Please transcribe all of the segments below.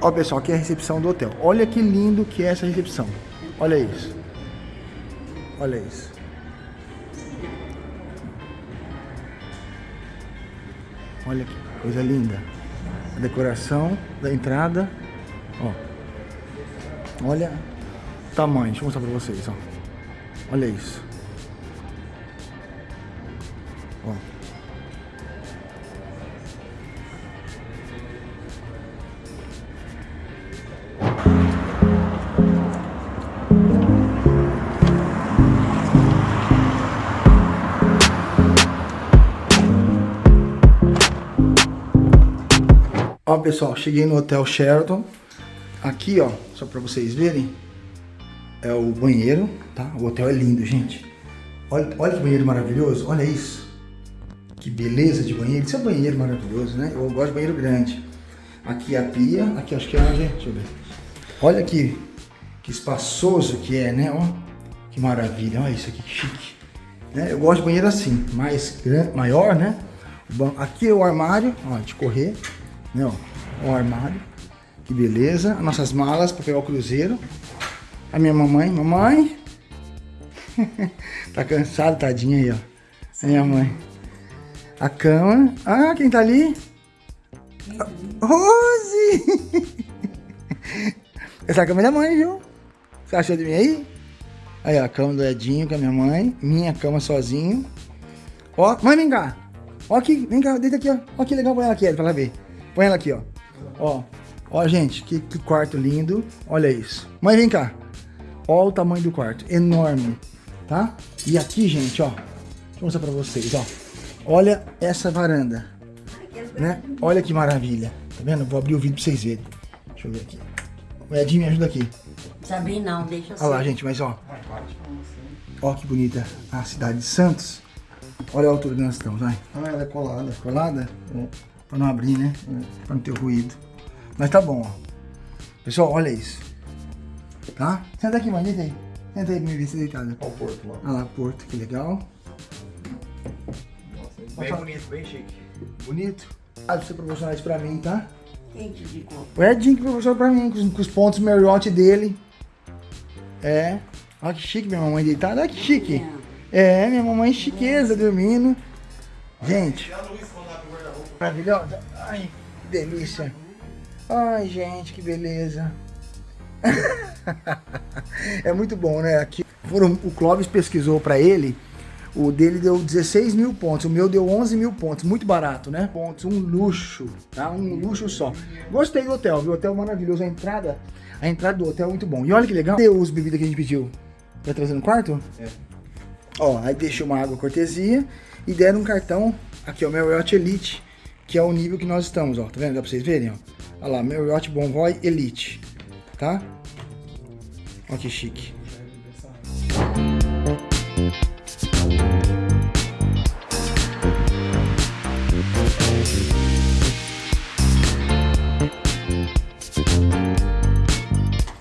Ó, pessoal, aqui é a recepção do hotel. Olha que lindo que é essa recepção. Olha isso. Olha isso. Olha que coisa linda. A decoração da entrada. Ó. Olha o tamanho. Deixa eu mostrar pra vocês, ó. Olha isso. Ó. Ó, pessoal, cheguei no Hotel Sheraton. Aqui, ó, só pra vocês verem, é o banheiro, tá? O hotel é lindo, gente. Olha, olha que banheiro maravilhoso, olha isso. Que beleza de banheiro. Isso é um banheiro maravilhoso, né? Eu gosto de banheiro grande. Aqui é a pia, aqui acho que é onde, deixa eu ver. Olha que, que espaçoso que é, né? Ó, que maravilha, olha isso aqui, que chique. Né? Eu gosto de banheiro assim, mais maior, né? Aqui é o armário, ó, de correr, Ó, o armário, que beleza. As nossas malas para pegar o cruzeiro. A minha mamãe, mamãe. tá cansada, tadinha aí, ó. A minha mãe. A cama. Ah, quem tá ali? Rose! Essa cama é da mãe, viu? Você achou de mim aí? Aí, ó, a cama do Edinho com a minha mãe. Minha cama sozinho. Ó, mãe, vem cá. Ó aqui, vem cá, deita aqui, ó. Ó que legal, põe ela aqui, pra ela ver. Põe ela aqui, ó. Ó, ó, gente, que, que quarto lindo. Olha isso. Mãe, vem cá. Ó o tamanho do quarto, enorme, tá? E aqui, gente, ó, deixa eu mostrar pra vocês, ó. Olha essa varanda, né? Olha que maravilha, tá vendo? Vou abrir o vídeo pra vocês verem. Deixa eu ver aqui. O Edinho, me ajuda aqui. Sabe não, deixa assim. Olha lá, gente, mas ó. Ó que bonita a cidade de Santos. Olha a altura que nós estamos, vai. Ah, ela é colada. Colada? É. Pra não abrir, né? É. Pra não ter ruído. Mas tá bom, ó. Pessoal, olha isso. Tá? Senta aqui, mãe, deita aí. Senta aí pra me ver se deitada. Olha o porto lá. Olha lá, porto, que legal. Nossa, bem bonito, bem chique. Bonito. Ah, você proporcionar isso pra mim, tá? Quem te indicou? O Edinho que proporcionou pra mim, com os, com os pontos Marriott dele. É. Olha que chique minha mamãe deitada. Olha que chique. É, minha mamãe chiqueza dormindo. Gente. Maravilhosa. Ai, que delícia. Ai, gente, que beleza. é muito bom, né? Aqui foram, o Clóvis pesquisou para ele, o dele deu 16 mil pontos, o meu deu 11 mil pontos, muito barato, né? Pontos, um luxo, tá? Um luxo só. Gostei do hotel, viu? O hotel maravilhoso, a entrada, a entrada do hotel é muito bom. E olha que legal, deu os bebidas que a gente pediu. Vai trazer no quarto? É. Ó, aí deixou uma água cortesia e deram um cartão, aqui ó, Marriott Elite, que é o nível que nós estamos, ó. Tá vendo? Dá pra vocês verem, ó. Olha lá, Marriott Bonvoy Elite tá? Olha que chique.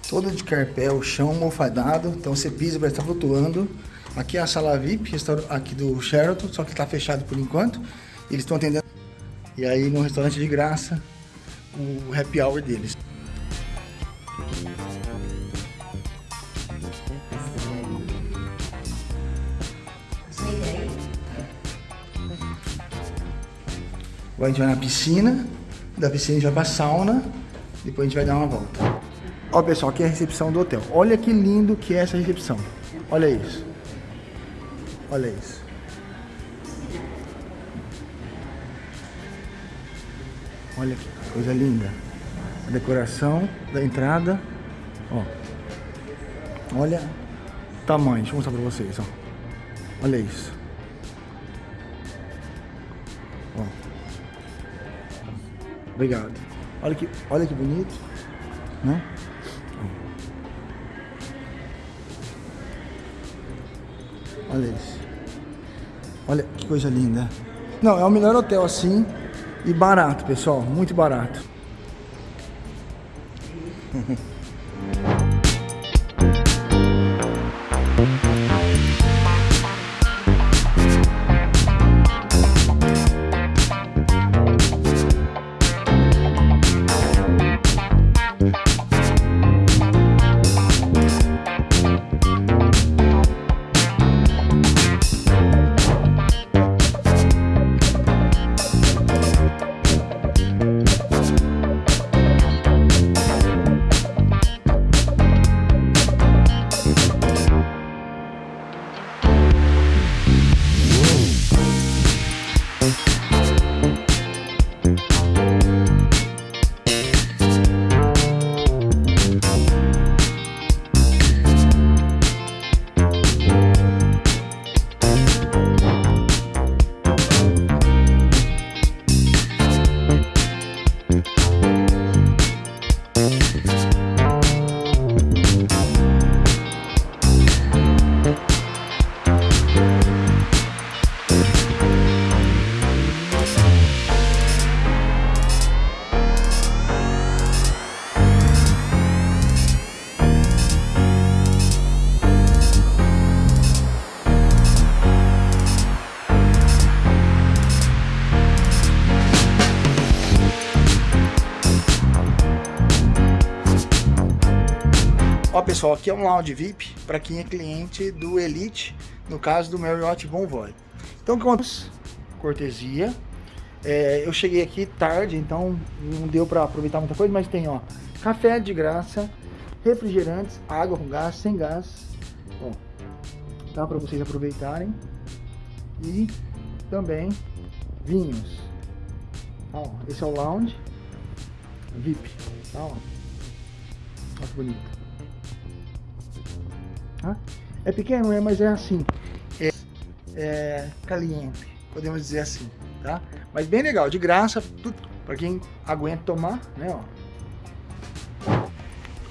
Todo de carpel, chão mofadado, então você pisa vai estar flutuando. Aqui é a sala VIP, aqui do Sheraton, só que está fechado por enquanto. Eles estão atendendo. E aí no restaurante de graça, o happy hour deles. Agora a gente vai na piscina, da piscina a gente vai pra sauna, depois a gente vai dar uma volta. Ó pessoal, aqui é a recepção do hotel. Olha que lindo que é essa recepção. Olha isso. Olha isso. Olha que coisa linda. A decoração da entrada. Ó. Olha o tamanho. Deixa eu mostrar pra vocês, ó. Olha isso. Ó. Obrigado. Olha que, olha que bonito, né? Olha isso. Olha que coisa linda. Não, é o melhor hotel assim e barato, pessoal. Muito barato. Ó, pessoal, aqui é um lounge VIP para quem é cliente do Elite, no caso do Marriott Bonvoy. Então, com cortesia. É, eu cheguei aqui tarde, então não deu para aproveitar muita coisa, mas tem, ó, café de graça, refrigerantes, água com gás, sem gás. Ó, tá para vocês aproveitarem. E também vinhos. Ó, esse é o lounge VIP. Tá, ó. Olha que bonito. Tá? É pequeno, é, mas é assim. É, é caliente, podemos dizer assim, tá? Mas bem legal, de graça, para quem aguenta tomar, né, ó.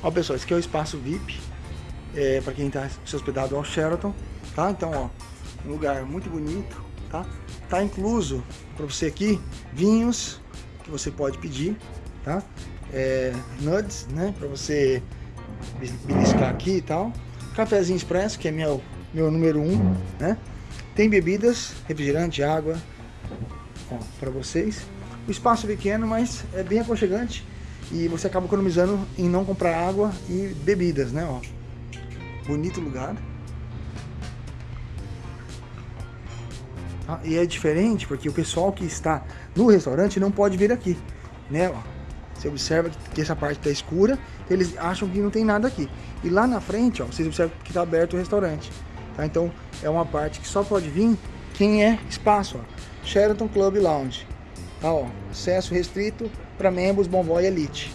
Ó, pessoal, esse aqui é o espaço VIP, é, para quem está se hospedado ao Sheraton, tá? Então, ó, um lugar muito bonito, tá? Tá incluso para você aqui vinhos que você pode pedir, tá? É, nuts, né? Para você beliscar aqui e tal. Cafézinho expresso, que é meu, meu número um, né? Tem bebidas, refrigerante, água, para vocês. O espaço é pequeno, mas é bem aconchegante e você acaba economizando em não comprar água e bebidas, né? Ó. Bonito lugar. Ah, e é diferente porque o pessoal que está no restaurante não pode vir aqui, né? Ó. Você observa que essa parte está escura, eles acham que não tem nada aqui. E lá na frente, ó, vocês observam que está aberto o restaurante. Tá? Então é uma parte que só pode vir quem é espaço. Ó. Sheraton Club Lounge. Tá, ó, acesso restrito para membros Bonvoy Elite.